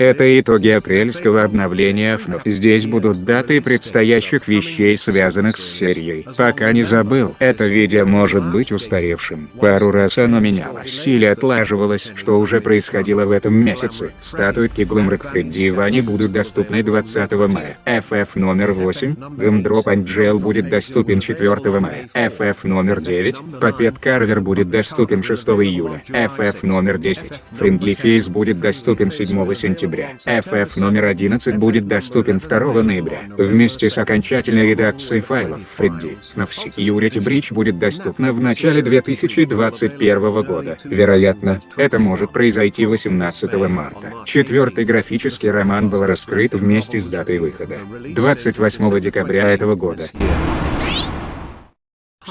Это итоги апрельского обновления FNAF. Здесь будут даты предстоящих вещей, связанных с серией. Пока не забыл, это видео может быть устаревшим. Пару раз оно менялось или отлаживалось, что уже происходило в этом месяце. Статуэтки Глумрак Фредди и Вани будут доступны 20 мая. FF номер 8, Гамдроп Анджел будет доступен 4 мая. FF номер 9, Папет Карвер будет доступен 6 июля. FF номер 10, Friendly Face будет доступен 7 сентября. FF номер 11 будет доступен 2 ноября. Вместе с окончательной редакцией файлов Фредди, но Security Breach будет доступна в начале 2021 года. Вероятно, это может произойти 18 марта. Четвертый графический роман был раскрыт вместе с датой выхода. 28 декабря этого года.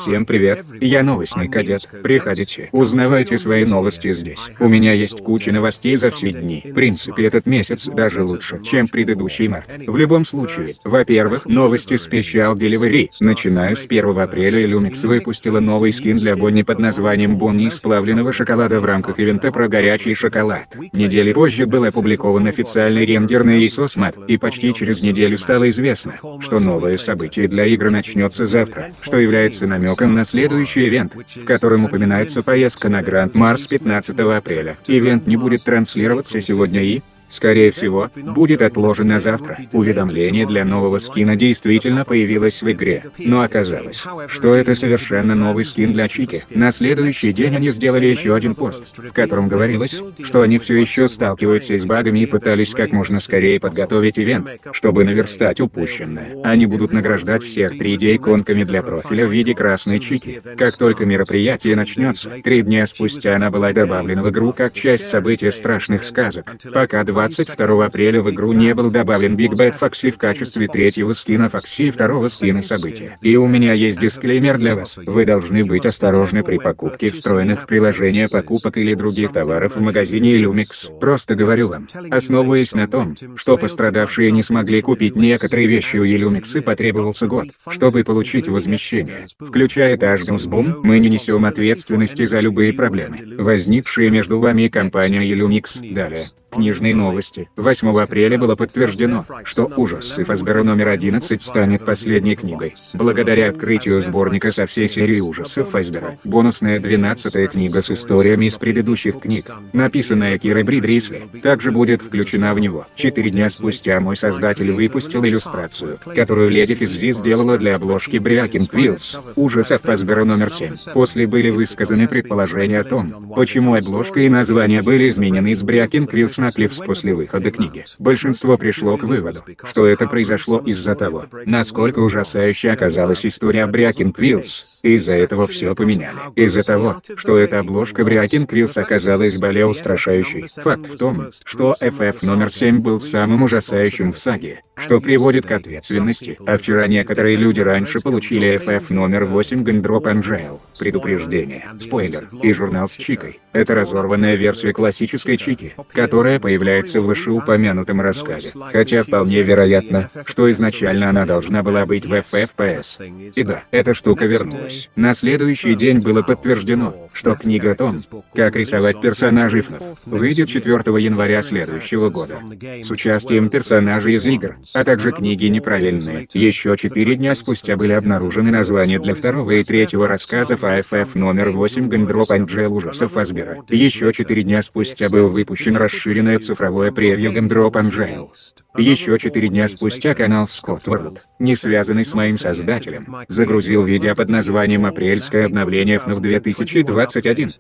Всем привет, я новостный кадет. Приходите, узнавайте свои новости здесь. У меня есть куча новостей за все дни. В принципе, этот месяц даже лучше, чем предыдущий март. В любом случае, во-первых, новости Special Delivery. Начиная с 1 апреля Lumix выпустила новый скин для Бонни под названием Бонни из плавленного шоколада в рамках ивента про горячий шоколад. Недели позже был опубликован официальный рендер на Map, и почти через неделю стало известно, что новое событие для игры начнется завтра, что является намеком намеком на следующий ивент, в котором упоминается поездка на Гранд Марс 15 апреля. Ивент не будет транслироваться сегодня и, скорее всего, будет отложен на завтра. Уведомление для нового скина действительно появилось в игре, но оказалось, что это совершенно новый скин для Чики. На следующий день они сделали еще один пост, в котором говорилось, что они все еще сталкиваются с багами и пытались как можно скорее подготовить ивент, чтобы наверстать упущенное. Они будут награждать всех 3D-иконками для профиля в виде красной Чики. Как только мероприятие начнется, три дня спустя она была добавлена в игру как часть события страшных сказок. Пока два 22 апреля в игру не был добавлен Big Bad Foxy в качестве третьего скина Foxy и второго скина события. И у меня есть дисклеймер для вас. Вы должны быть осторожны при покупке встроенных в приложение покупок или других товаров в магазине Illumix. Просто говорю вам, основываясь на том, что пострадавшие не смогли купить некоторые вещи у Illumix и потребовался год, чтобы получить возмещение. Включая Ташгамсбум, мы не несем ответственности за любые проблемы, возникшие между вами и компанией Illumix. Далее. Книжные новости. 8 апреля было подтверждено, что «Ужасы Фазбера номер 11» станет последней книгой. Благодаря открытию сборника со всей серии ужасов Фазбера, бонусная 12-я книга с историями из предыдущих книг, написанная Кирой Брид-Рисли, также будет включена в него. Четыре дня спустя мой создатель выпустил иллюстрацию, которую леди Физзи сделала для обложки Breaking Wheels, ужасов Фазбера номер 7. После были высказаны предположения о том, почему обложка и название были изменены из Breaking Wheels на Cliffs после выхода книги. Большинство пришло к выводу, что это произошло из-за того, насколько ужасающей оказалась история Breaking Wheels, из-за этого все поменяли. Из-за того, что эта обложка Breaking Wheels оказалась более устрашающей. Факт в том, что FF номер 7 был самым ужасающим в саге, что приводит к ответственности. А вчера некоторые люди раньше получили FF номер 8 Gumdrop Angel. Предупреждение, спойлер, и журнал с Чикой. Это разорванная версия классической Чики, которая появляется в вышеупомянутом рассказе. Хотя вполне вероятно, что изначально она должна была быть в FFPS. И да, эта штука вернулась случилось. На следующий день было подтверждено, что книга о том, как рисовать персонажей FNAF, выйдет 4 января следующего года. С участием персонажей из игр, а также книги неправильные. Еще четыре дня спустя были обнаружены названия для второго и третьего рассказов FF номер 8 Gumdrop Angel ужасов Фазбера. Еще четыре дня спустя был выпущен расширенное цифровое превью Gumdrop Angel. Еще четыре дня спустя канал Scott World, не связанный с моим создателем, загрузил видео под названием «Апрельское обновление FNAF 2021».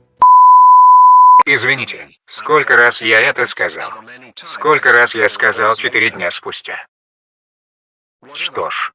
Извините, сколько раз я это сказал? Сколько раз я сказал четыре дня спустя? Что ж.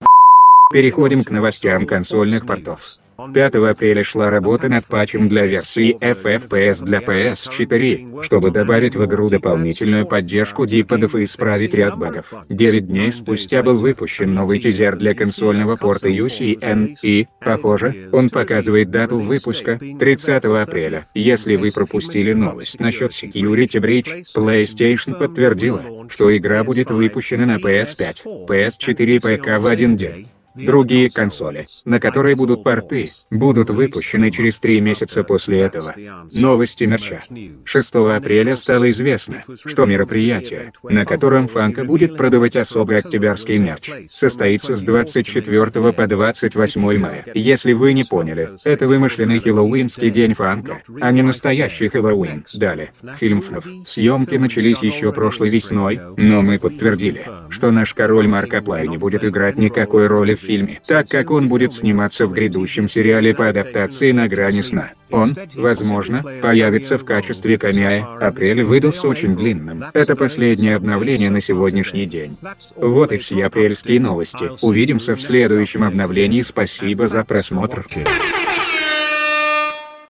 Переходим к новостям консольных портов. 5 апреля шла работа над патчем для версии FFPS для PS4, чтобы добавить в игру дополнительную поддержку диподов и исправить ряд багов. 9 дней спустя был выпущен новый тизер для консольного порта UCN, и, похоже, он показывает дату выпуска — 30 апреля. Если вы пропустили новость насчет Security Breach, PlayStation подтвердила, что игра будет выпущена на PS5, PS4 и ПК в один день. Другие консоли, на которые будут порты, будут выпущены через три месяца после этого. Новости мерча. 6 апреля стало известно, что мероприятие, на котором Фанка будет продавать особый октябрьский мерч, состоится с 24 по 28 мая. Если вы не поняли, это вымышленный хэллоуинский день Фанка, а не настоящий Хэллоуин. Далее. Фильм ФНАФ. Съемки начались еще прошлой весной, но мы подтвердили, что наш король Маркоплай не будет играть никакой роли в фильме, так как он будет сниматься в грядущем сериале по адаптации «На грани сна». Он, возможно, появится в качестве камея. Апрель выдался очень длинным. Это последнее обновление на сегодняшний день. Вот и все апрельские новости. Увидимся в следующем обновлении. Спасибо за просмотр.